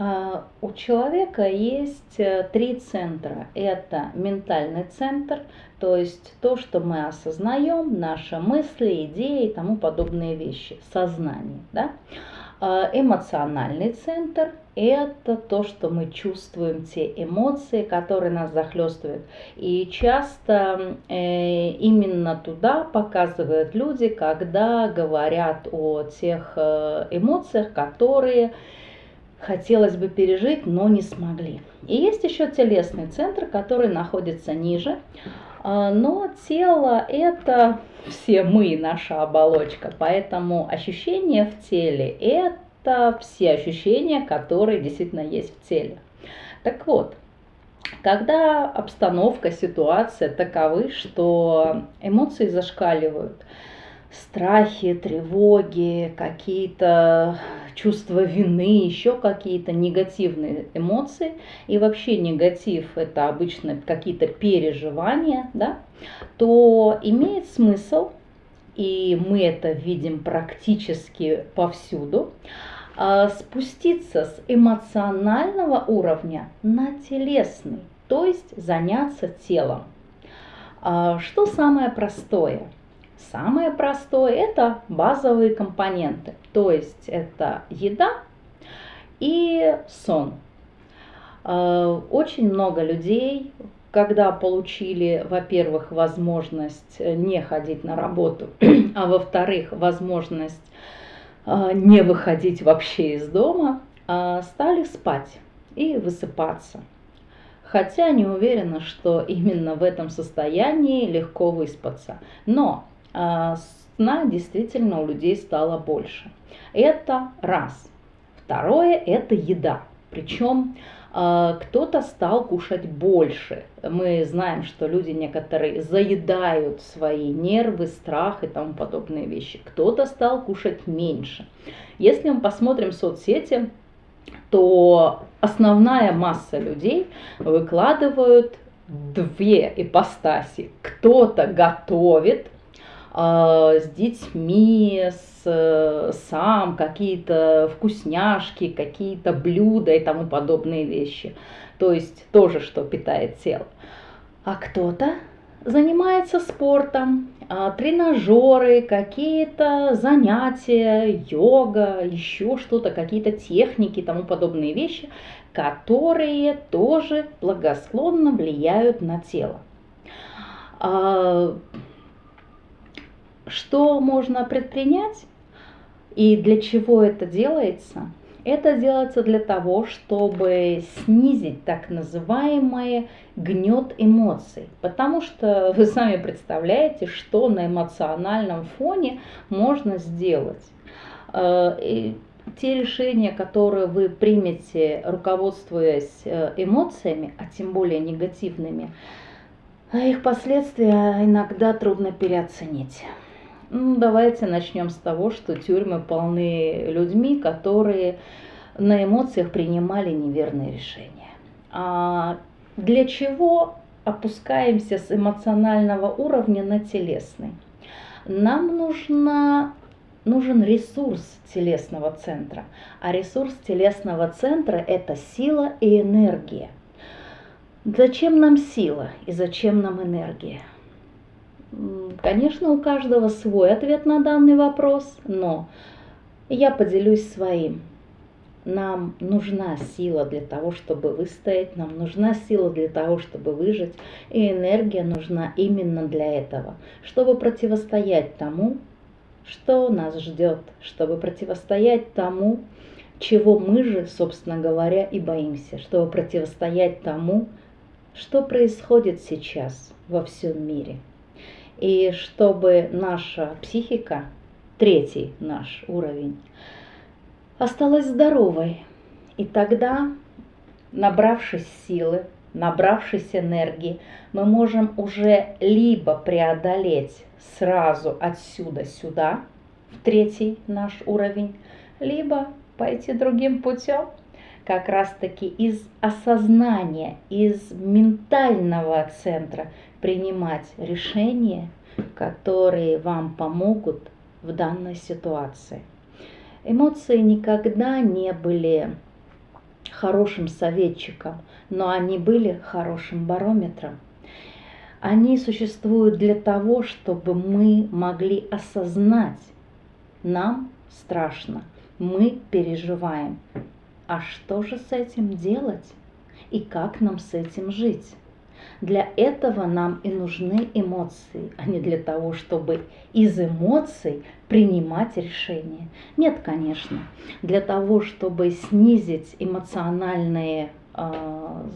А, у человека есть э, три центра. Это ментальный центр, то есть то, что мы осознаем, наши мысли, идеи и тому подобные вещи, сознание. Да? А, эмоциональный центр – это то, что мы чувствуем, те эмоции, которые нас захлестывают. И часто э, именно туда показывают люди, когда говорят о тех э, эмоциях, которые хотелось бы пережить, но не смогли. И есть еще телесный центр, который находится ниже, а, но тело это все мы, наша оболочка, поэтому ощущения в теле это все ощущения, которые действительно есть в теле. Так вот, когда обстановка, ситуация таковы, что эмоции зашкаливают, страхи, тревоги, какие-то чувство вины, еще какие-то негативные эмоции. И вообще негатив это обычно какие-то переживания, да, то имеет смысл, и мы это видим практически повсюду, а, спуститься с эмоционального уровня на телесный, то есть заняться телом. А, что самое простое – Самое простое – это базовые компоненты, то есть это еда и сон. Э, очень много людей, когда получили, во-первых, возможность не ходить на работу, а во-вторых, возможность э, не выходить вообще из дома, э, стали спать и высыпаться. Хотя не уверена, что именно в этом состоянии легко выспаться. Но сна действительно у людей стало больше. Это раз. Второе – это еда. Причем а, кто-то стал кушать больше. Мы знаем, что люди некоторые заедают свои нервы, страх и тому подобные вещи. Кто-то стал кушать меньше. Если мы посмотрим соцсети, то основная масса людей выкладывают две ипостаси. Кто-то готовит, а, с детьми, с, сам, какие-то вкусняшки, какие-то блюда и тому подобные вещи. То есть тоже, что питает тело. А кто-то занимается спортом, а, тренажеры, какие-то занятия, йога, еще что-то, какие-то техники и тому подобные вещи, которые тоже благосклонно влияют на тело. Что можно предпринять и для чего это делается? Это делается для того, чтобы снизить так называемый гнет эмоций. Потому что вы сами представляете, что на эмоциональном фоне можно сделать. Э, и те решения, которые вы примете, руководствуясь э, эмоциями, а тем более негативными, их последствия иногда трудно переоценить. Ну, давайте начнем с того, что тюрьмы полны людьми, которые на эмоциях принимали неверные решения. А для чего опускаемся с эмоционального уровня на телесный? Нам нужна, нужен ресурс телесного центра. А ресурс телесного центра – это сила и энергия. Зачем нам сила и зачем нам энергия? Конечно, у каждого свой ответ на данный вопрос, но я поделюсь своим. Нам нужна сила для того, чтобы выстоять, нам нужна сила для того, чтобы выжить, и энергия нужна именно для этого, чтобы противостоять тому, что нас ждет, чтобы противостоять тому, чего мы же, собственно говоря, и боимся, чтобы противостоять тому, что происходит сейчас во всем мире – и чтобы наша психика, третий наш уровень, осталась здоровой. И тогда, набравшись силы, набравшись энергии, мы можем уже либо преодолеть сразу отсюда сюда, в третий наш уровень, либо пойти другим путем, как раз-таки из осознания, из ментального центра принимать решения, которые вам помогут в данной ситуации. Эмоции никогда не были хорошим советчиком, но они были хорошим барометром. Они существуют для того, чтобы мы могли осознать, нам страшно, мы переживаем. А что же с этим делать? И как нам с этим жить? Для этого нам и нужны эмоции, а не для того, чтобы из эмоций принимать решения. Нет, конечно. Для того, чтобы снизить эмоциональные а,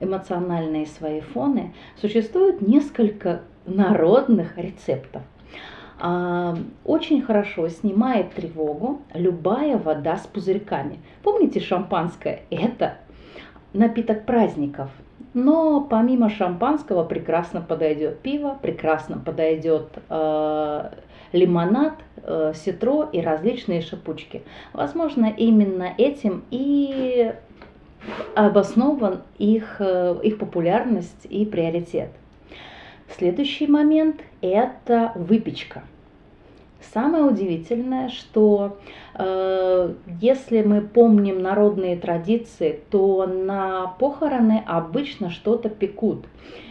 эмоциональные свои фоны, существует несколько народных рецептов. Очень хорошо снимает тревогу любая вода с пузырьками. Помните шампанское? Это напиток праздников. Но помимо шампанского прекрасно подойдет пиво, прекрасно подойдет э, лимонад, э, ситро и различные шипучки. Возможно, именно этим и обоснован их, э, их популярность и приоритет. Следующий момент – это выпечка. Самое удивительное, что э, если мы помним народные традиции, то на похороны обычно что-то пекут.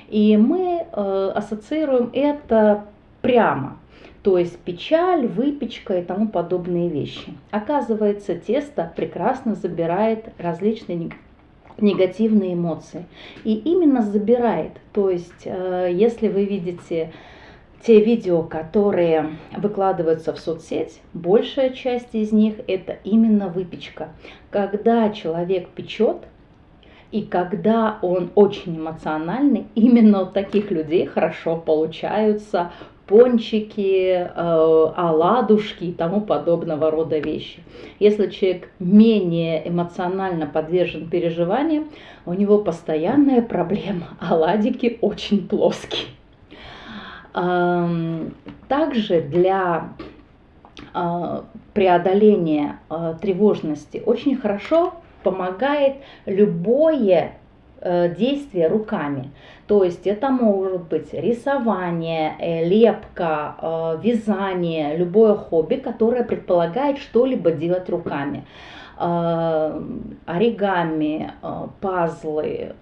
И мы э, ассоциируем это прямо. То есть печаль, выпечка и тому подобные вещи. Оказывается, тесто прекрасно забирает различные негативные эмоции. И именно забирает. То есть, э, если вы видите те видео, которые выкладываются в соцсеть, большая часть из них это именно выпечка. Когда человек печет, и когда он очень эмоциональный, именно у таких людей хорошо получаются пончики, э, оладушки и тому подобного рода вещи. Если человек менее эмоционально подвержен переживаниям, у него постоянная проблема, оладики очень плоские. Также для а, преодоления а, тревожности очень хорошо помогает любое э, действие руками. То есть это может быть рисование, э, лепка, э, вязание, любое хобби, которое предполагает что-либо делать руками. Оригами, пазлы,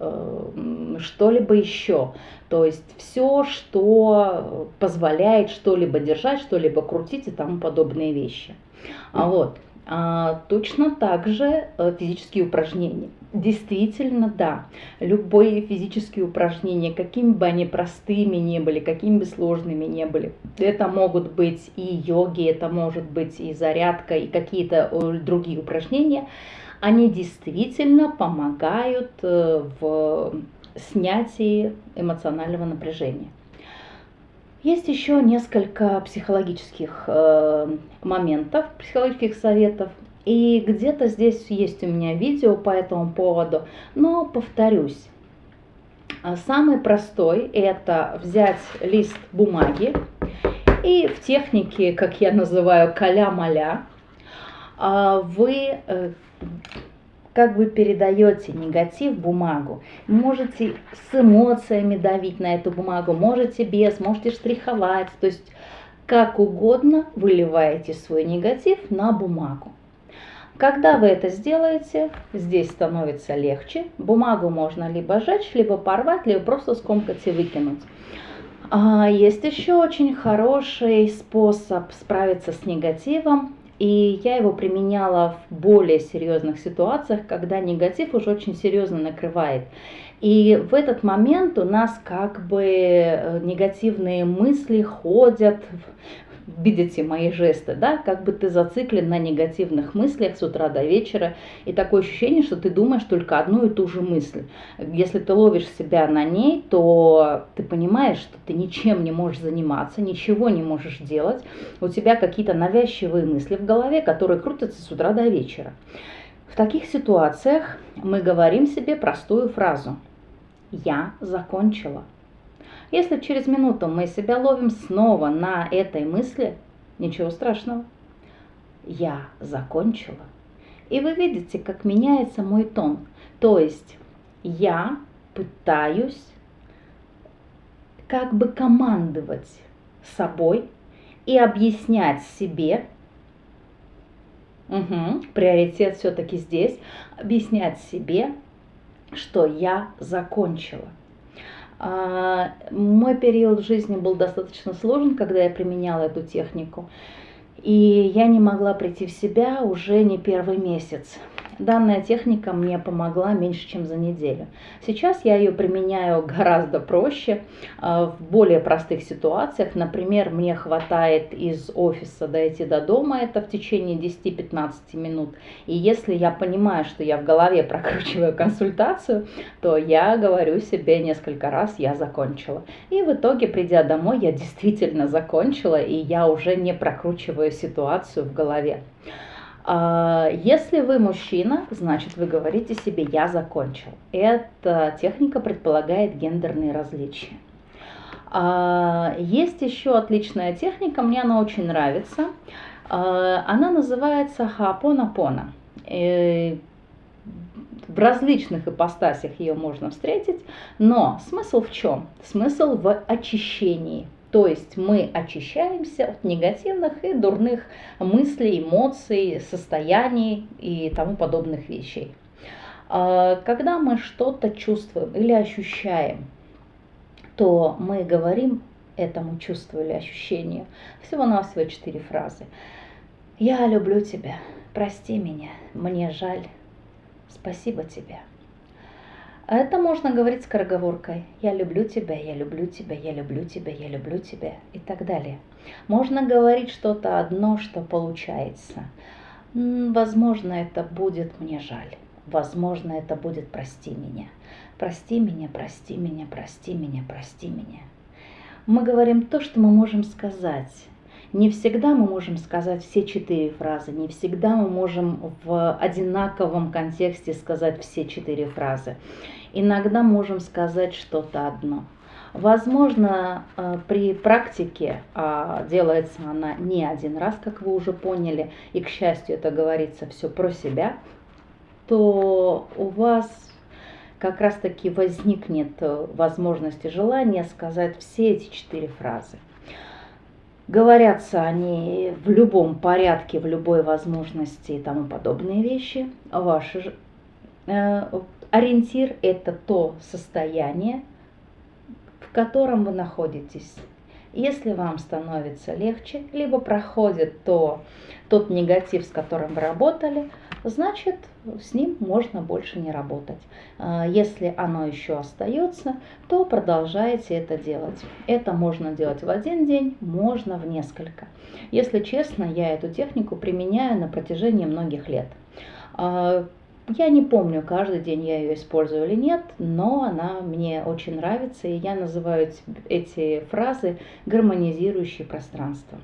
что-либо еще. То есть все, что позволяет что-либо держать, что-либо крутить и тому подобные вещи. А вот. А, точно так же физические упражнения. Действительно, да, любые физические упражнения, какими бы они простыми не были, какими бы сложными не были, это могут быть и йоги, это может быть и зарядка, и какие-то э, другие упражнения, они действительно помогают э, в снятии эмоционального напряжения. Есть еще несколько психологических э, моментов, психологических советов. И где-то здесь есть у меня видео по этому поводу, но повторюсь. А самый простой это взять лист бумаги и в технике, как я называю, каля-маля, а, вы э, как вы передаете негатив бумагу. Можете с эмоциями давить на эту бумагу, можете без, можете штриховать. То есть как угодно выливаете свой негатив на бумагу. Когда вы это сделаете, здесь становится легче. Бумагу можно либо сжечь, либо порвать, либо просто скомкать и выкинуть. А есть еще очень хороший способ справиться с негативом. И я его применяла в более серьезных ситуациях, когда негатив уже очень серьезно накрывает. И в этот момент у нас как бы э, негативные мысли ходят, видите мои жесты, да, как бы ты зациклен на негативных мыслях с утра до вечера, и такое ощущение, что ты думаешь только одну и ту же мысль. Если ты ловишь себя на ней, то ты понимаешь, что ты ничем не можешь заниматься, ничего не можешь делать, у тебя какие-то навязчивые мысли в голове, которые крутятся с утра до вечера. В таких ситуациях мы говорим себе простую фразу «Я закончила». Если через минуту мы себя ловим снова на этой мысли, ничего страшного. Я закончила. И вы видите, как меняется мой тон. То есть я пытаюсь как бы командовать собой и объяснять себе, Угу. Приоритет все-таки здесь объяснять себе, что я закончила. А, мой период жизни был достаточно сложен, когда я применяла эту технику. И я не могла прийти в себя уже не первый месяц. Данная техника мне помогла меньше, чем за неделю. Сейчас я ее применяю гораздо проще, а, в более простых ситуациях. Например, мне хватает из офиса дойти до дома, это в течение 10-15 минут. И если я понимаю, что я в голове прокручиваю консультацию, то я говорю себе несколько раз, я закончила. И в итоге, придя домой, я действительно закончила, и я уже не прокручиваю ситуацию в голове. А, если вы мужчина, значит вы говорите себе «я закончил». Эта техника предполагает гендерные различия. А, есть еще отличная техника, мне она очень нравится. А, она называется хаапона-пона. Э, в различных ипостасях ее можно встретить, но смысл в чем? Смысл в очищении – то есть мы очищаемся от негативных и дурных мыслей, эмоций, состояний и тому подобных вещей. А, когда мы что-то чувствуем или ощущаем, то мы говорим этому чувству или ощущению всего-навсего четыре фразы. «Я люблю тебя», «Прости меня», «Мне жаль», «Спасибо тебе». Это можно говорить скороговоркой. Я люблю тебя, я люблю тебя, я люблю тебя, я люблю тебя и так далее. Можно говорить что-то одно, что получается. Возможно, это будет мне жаль. Возможно, это будет прости меня. Прости меня, прости меня, прости меня, прости меня. Мы говорим то, что мы можем сказать. Не всегда мы можем сказать все четыре фразы, не всегда мы можем в одинаковом контексте сказать все четыре фразы иногда можем сказать что-то одно. Возможно, э, при практике, а делается она не один раз, как вы уже поняли, и, к счастью, это говорится все про себя, то у вас как раз-таки возникнет э, возможность и желание сказать все эти четыре фразы. Говорятся они в любом порядке, в любой возможности и тому подобные вещи. Ваши Ориентир – это то состояние, в котором вы находитесь. Если вам становится легче, либо проходит то, тот негатив, с которым вы работали, значит, с ним можно больше не работать. А, если оно еще остается, то продолжайте это делать. Это можно делать в один день, можно в несколько. Если честно, я эту технику применяю на протяжении многих лет. Я не помню, каждый день я ее использую или нет, но она мне очень нравится, и я называю эти фразы гармонизирующие пространство.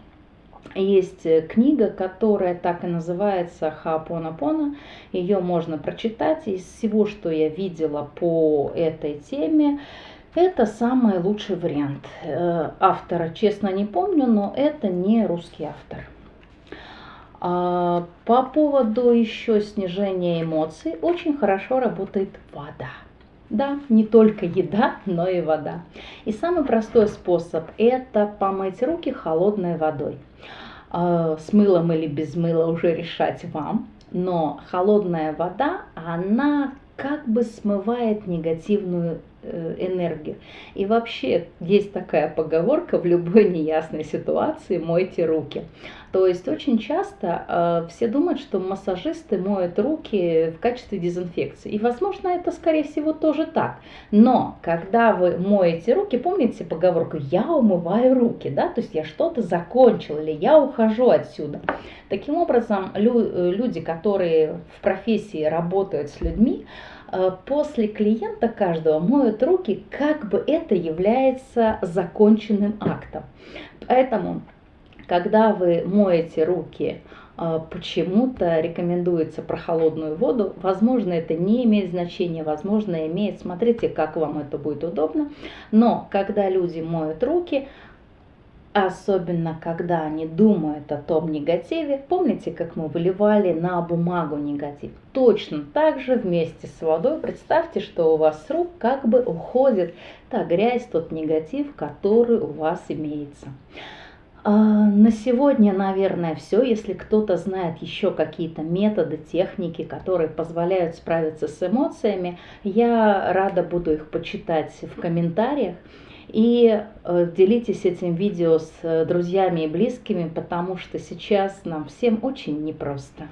Есть э, книга, которая так и называется Хаапонапона. Ее можно прочитать. Из всего, что я видела по этой теме, это самый лучший вариант. Э, автора, честно, не помню, но это не русский автор. А, по поводу еще снижения эмоций очень хорошо работает вода. Да, не только еда, но и вода. И самый простой способ – это помыть руки холодной водой. А, с мылом или без мыла уже решать вам. Но холодная вода, она как бы смывает негативную энергию. И вообще есть такая поговорка в любой неясной ситуации «мойте руки». То есть очень часто э, все думают, что массажисты моют руки в качестве дезинфекции. И, возможно, это, скорее всего, тоже так. Но когда вы моете руки, помните поговорку «я умываю руки», да? То есть я что-то закончил или я ухожу отсюда. Таким образом, лю э, люди, которые в профессии работают с людьми, э, после клиента каждого моют руки, как бы это является законченным актом. Поэтому когда вы моете руки, а, почему-то рекомендуется про холодную воду. Возможно, это не имеет значения, возможно, имеет. Смотрите, как вам это будет удобно. Но когда люди моют руки, особенно когда они думают о том негативе, помните, как мы выливали на бумагу негатив? Точно так же вместе с водой представьте, что у вас с рук как бы уходит та грязь, тот негатив, который у вас имеется. А, на сегодня, наверное, все. Если кто-то знает еще какие-то методы, техники, которые позволяют справиться с эмоциями, я рада буду их почитать в комментариях. И э, делитесь этим видео с э, друзьями и близкими, потому что сейчас нам всем очень непросто.